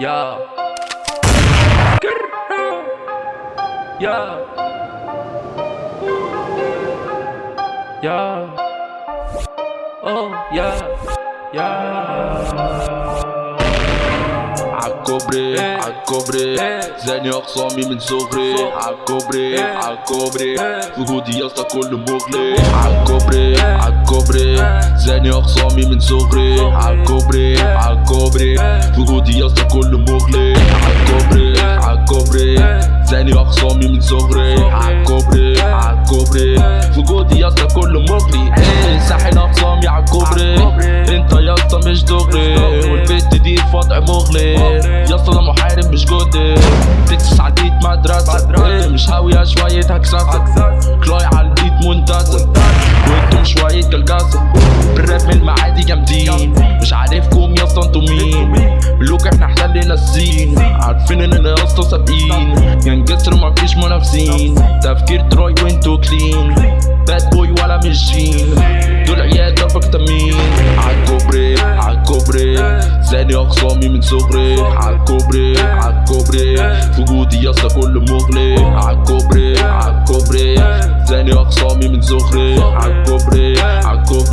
야. 야. 야. 어, 야. 야. عالكوبري إيه. عالكوبري إيه. زاني اخصامي من صغري. عالكوبري إيه. عالكوبري إيه. وجودي يسطا كله مغلي عالكوبري إيه. عالكوبري إيه. زاني اخصامي من صغري. عالكوبري إيه. عالكوبري إيه. وجودي يسطا كله مغلي عالكوبري إيه. عالكوبري إيه. زاني اخصامي من صغري. عالكوبري إيه. عالكوبري إيه. وجودي يسطا كله مغلي ساحل اخصامي عالكوبري مغلي مغلي. يسطا ده محارب مش جودي تكسس البيت مدرسة. إيه مش هاوية شوية هكسسة كلاي على البيت منتزه وأنتم شوية كالجاسة بالراب من المعادي جامدين. مش عارفكم يسطا أنتوا مين؟ ملوك إحنا احلالنا السين عارفين اننا يسطا سابقين. ينجسر مفيش منافسين. تفكير تروي وانتوا كلين. باد بوي ولا مش جين. دول عيال ضربك تمين زاني اخصامي من صغري. عالكوبري عالكوبري وجودي يسطا كله مغلي. عالكوبري عالكوبري زاني اخصامي من صغري. عالكوبري عالكوبري